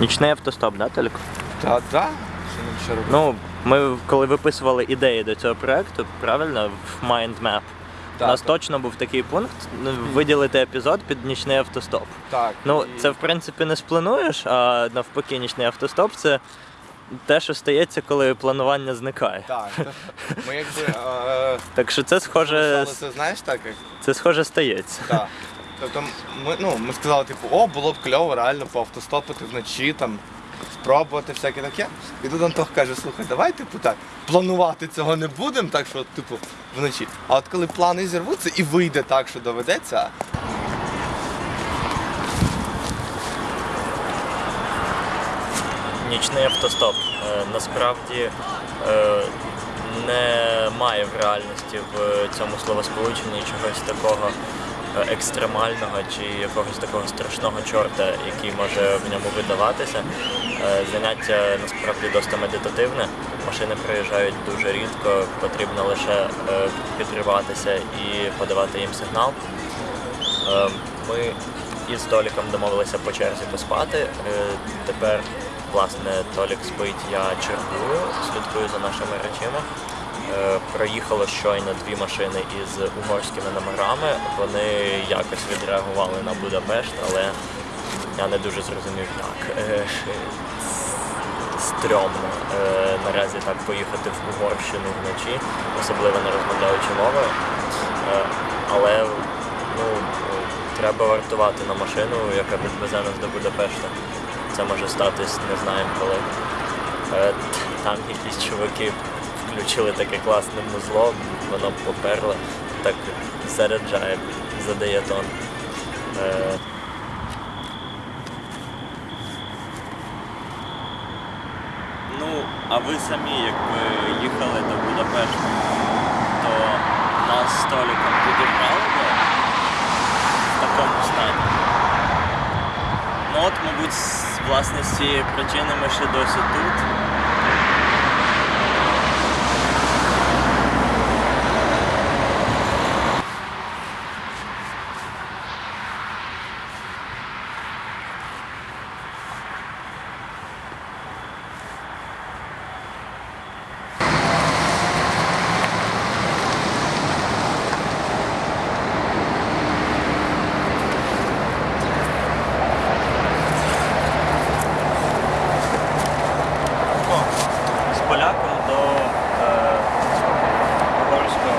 Нічний автостоп, да, Толік? Та, да. Що нам ще робити? Ну, ми коли виписували ідеї до цього проекту, правильно, в Mind Map, у Так, нас так. точно був такий пункт ну, виділити епізод під нічний автостоп. Так. Ну, і- це в принципі не сплануєш, а навпаки, нічний автостоп це те, що стається, коли планування зникає. Так. Ми якби. е, Так що це схоже, це знаєш так, як це схоже стається. Так. Тобто ми, ну, ми сказали, типу, о, було б кльово реально поавтостопити вночі, там, спробувати всяке таке. І тут Антох каже, слухай, давай, типу, так, планувати цього не будемо, так що, типу, вночі. А от коли плани зірвуться і вийде так, що доведеться, Нічний автостоп. Е, Насправді е, немає в реальності в цьому словосполученні чогось такого екстремального чи якогось такого страшного чорта, який може в ньому видаватися. Е, Заняття насправді досить медитативне. Машини приїжджають дуже рідко, потрібно лише е, підриватися і подавати їм сигнал. Е, Ми із Толіком домовилися по черзі поспати. Е, Тепер, власне, Толік спить, я чергую, слідкую за нашими речима. Е, Проїхало щойно дві машини із угорськими номерами. Вони якось відреагували на Будапешт, але я не дуже зрозумів, як. Е, Стрьомно е, наразі так поїхати в Угорщину вночі, особливо не розмовляючи мовою. Е, але ну, треба вартувати на машину, яка відвезе нас до Будапешта. Це може статись, не знаємо коли. Там якісь чуваки включили таке класне музло, воно поперло, так заряджає, задає тон. Е, Ну, а ви самі, якби їхали до Будапешта, то нас з Толіком підібрали в такому стані. Ну от, мабуть, власне з цієї причини ми ще досі тут. З поляком до е, угорського.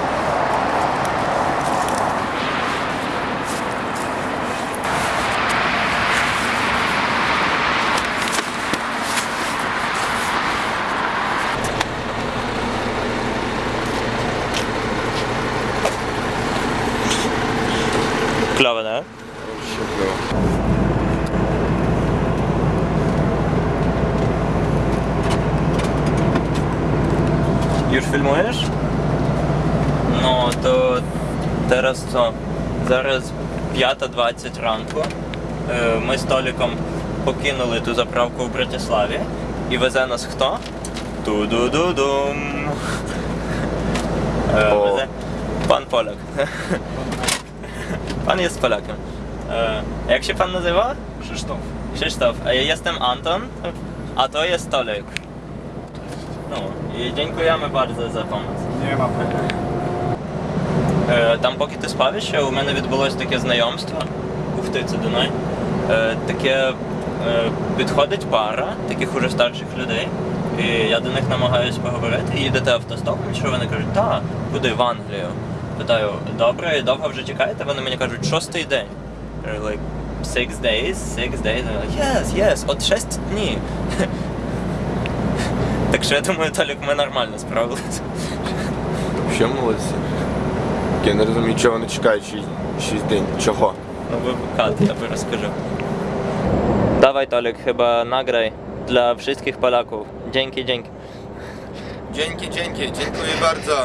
Кльово, да? Ще кльово. Юр, фільмуєш? Ну, то зараз що? Зараз 5.20 ранку. Е, Ми з Толіком покинули ту заправку в Братиславі. І везе нас хто? Ту-ду-ду-дум. Е, Везе пан Поляк. Pan jest Polakiem. E, jak się pan nazywa? Krzysztof. Krzysztof. A ja jestem Anton, a to jest Tolik. No i dziękujemy bardzo za pomoc. Nie ma Е, Там, поки ти спав ще, у мене відбулося таке знайомство. Ух ти, це Дунай. Таке підходить пара таких уже старших людей. І я до них намагаюся поговорити. І Їдете автостопом, що вони кажуть, так, куди в Англію. Питаю, добре, довго вже чекаєте? Вони мені кажуть, шостий день. Я кажу, Like, six days, six days. Вони like, yes, yes, от шість днів. Так що я думаю, Толік, ми нормально справилися. Ще молодці. Я не розумію, чого вони чекають 6 день. Чого? No wypukady, ja by rozkażę. Dawaj Tolek, chyba nagraj dla wszystkich Polaków. Dzięki, dzięki. Dzięki, dzięki, dziękuję bardzo.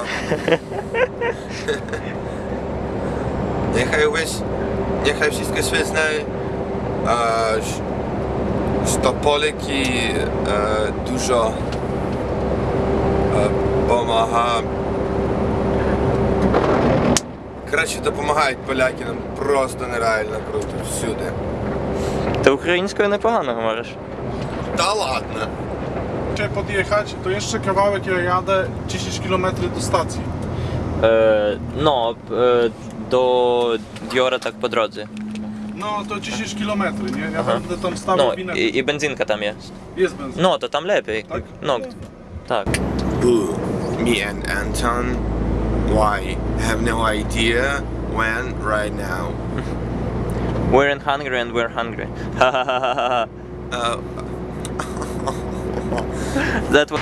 Niechaj łyś, niechaj wszystko świetne, a, ż- że Poliki e, dużo e, pomaga. Коротше, допомагають поляки нам просто нереально круто всюди. Ти українською непогано говориш. Da ładne. Muszę podjechać, to jeszcze kawałek ja jadę 10 km do stacji. Е, ну, е, до Діора так по дорозі. No to 10 km, nie? Ja Aha. będę tam stawiał Ну, winę. і, і бензинка там є. Jest benzyn. Ну, то там лепій. Так? Ну, так. Boo. Me and Anton. Why? Have no idea when right now. We're in hungry and we're hungry. Ха-ха-ха-ха. Uh, That was...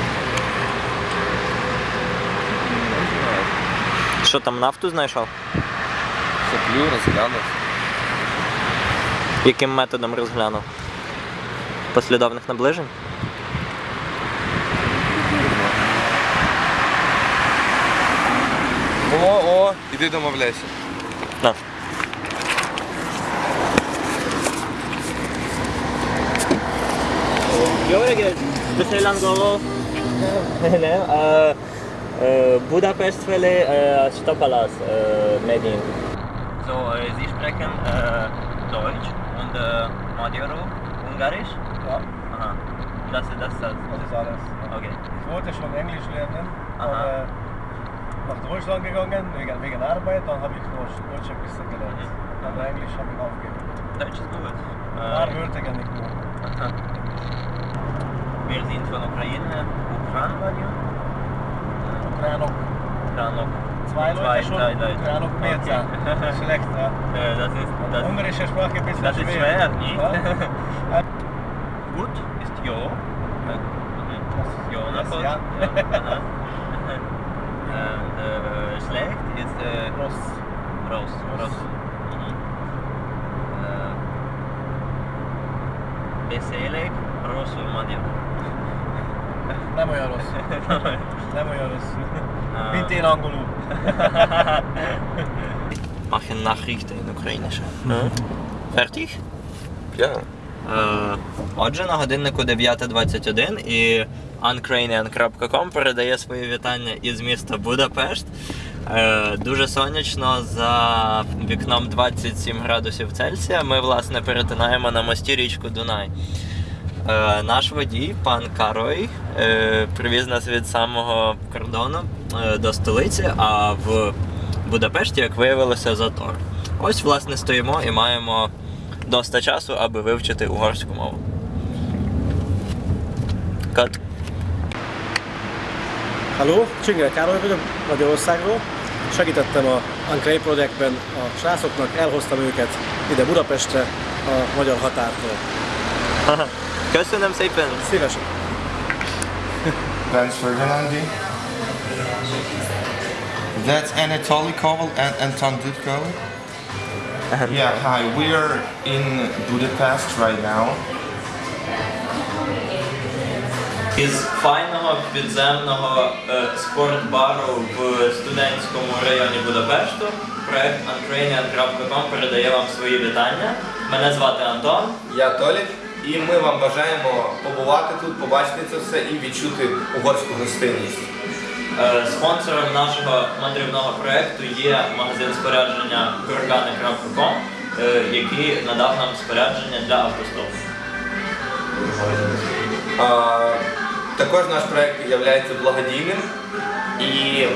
Що там нафту знайшов? Соплю, розглянув. Яким методом розглянув? Послідовних наближень? О, о, іди домовляйся. На. Budapest felé uh, Stapalasz uh, megyünk. So, uh, Sie sprechen uh, Deutsch und uh, Magyarul, Ungarisch? Ja, Aha. Das ist das. das. das ist alles. Okay. Ich wollte schon Englisch lernen, Aha. aber nach Deutschland gegangen wegen, wegen Arbeit, dann habe ich Deutsch, Deutsch ein bisschen gelernt. Aber Englisch habe ich aufgegeben. Deutsch ist gut. Ein paar Wörter kann ich nur. Wir sind von Ukraine. Ukraine, Ukrainok. Ukraine. Zwei Leute schon, zwei Leute. Ukrainok mehr Okay. Schlecht, ja. Das ist das, Ungarische Sprache ein bisschen das ist schwer. schwer, nicht? Ja? Gut ist Jo. Jo, Das- Napoli. ja. aha. Und äh, schlecht ist äh, Ross. Ross. Ross. Mhm. Äh, Beszélek rosszul magyar. Nem olyan rossz. Nem olyan rossz. Ah. Mint én angolul. Mach je Nachrichten in Україніше. Fertig? Е, Отже, на годиннику 9.21 і uncranian.com передає свої вітання із міста Будапешт. Дуже сонячно за вікном 27 градусів Цельсія. Ми, власне, перетинаємо на мості річку Дунай. Е, Наш водій, пан Карой, е, привіз нас від самого кордону е, до столиці, а в Будапешті, як виявилося, затор. Ось, власне, стоїмо і маємо доста часу, аби вивчити угорську мову. Кат. Halló, Csingel Károly vagyok Magyarországról. Segítettem a Uncray projektben a srácoknak, elhoztam őket ide Budapestre a magyar határtól. Köszönöm szépen! Szívesen. That's Ferdinandi. That's Anatoly Koval and Anton Dudko. Yeah, hi. We are in Budapest right now. Із файного підземного е, спортбару в студентському районі Будапешту проект uncranian.com передає вам свої вітання. Мене звати Антон. Я Толік, І ми вам бажаємо побувати тут, побачити це все і відчути угорську гостинність. Е, Спонсором нашого мандрівного проекту є магазин спорядження gorgani.com, е, який надав нам спорядження для автостопу. Також наш проект є благодійним. І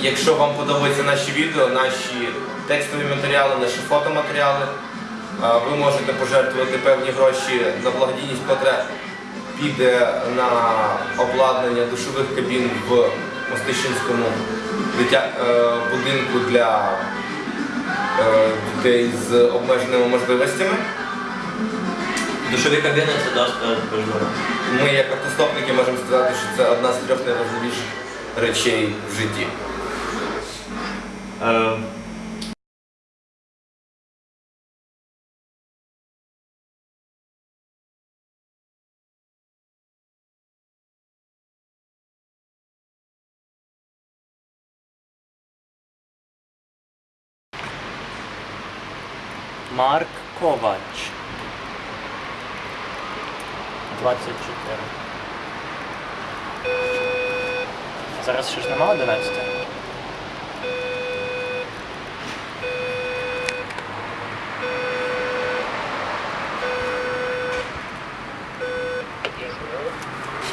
якщо вам подобаються наші відео, наші текстові матеріали, наші фотоматеріали, ви можете пожертвувати певні гроші на благодійність, котра піде на обладнання душових кабін в Мостищинському дитя... е, будинку для е, дітей з обмеженими можливостями. Душові кабіни це важливо. Ми, як автостопники, можемо сказати, що це одна з трьох найважливіших речей в житті. Е, Марк Ковач. 24. Зараз ще ж нема 11.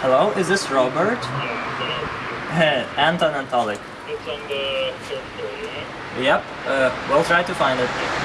Hello, is this Robert? Anton and Tolik. It's on the third floor, yeah? Yep, uh, we'll try to find it.